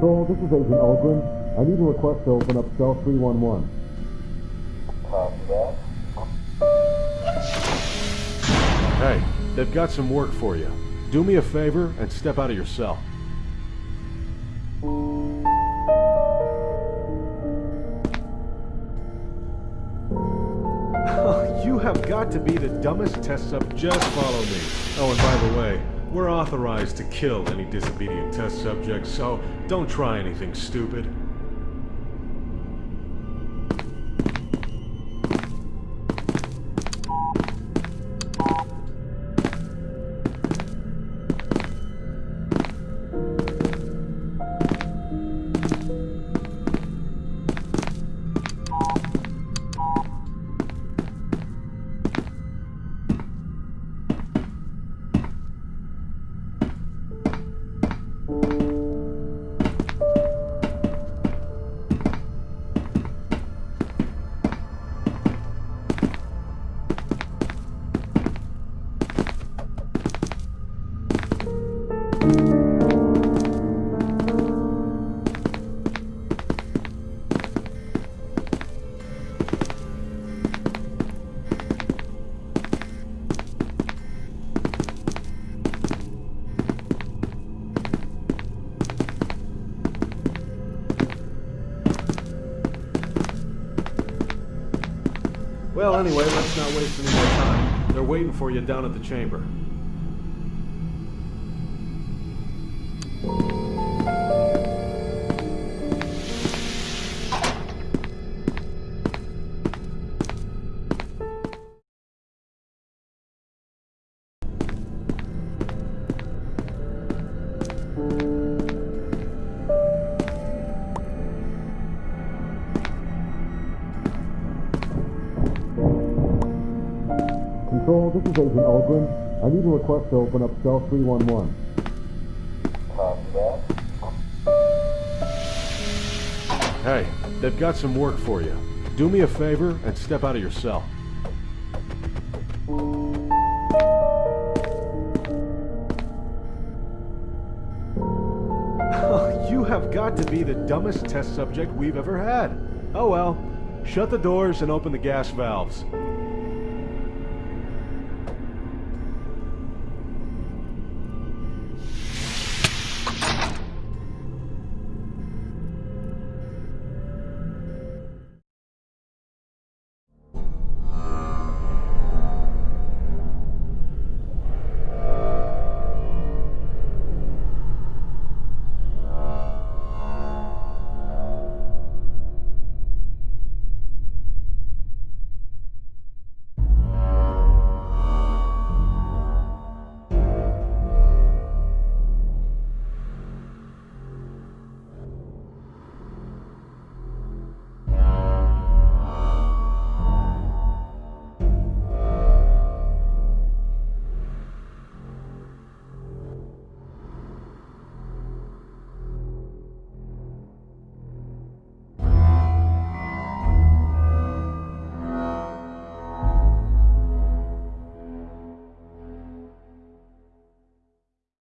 Control, this is Agent Ogren. I need a request to open up cell 311. Copy that. Hey, they've got some work for you. Do me a favor and step out of your cell. you have got to be the dumbest test sub. Just follow me. Oh, and by the way, we're authorized to kill any disobedient test subjects, so don't try anything stupid. Well, anyway, let's not waste any more time. They're waiting for you down at the chamber. Control, this is Agent Ogren. I need a request to open up cell 311. Copy that. Hey, they've got some work for you. Do me a favor and step out of your cell. you have got to be the dumbest test subject we've ever had. Oh well. Shut the doors and open the gas valves.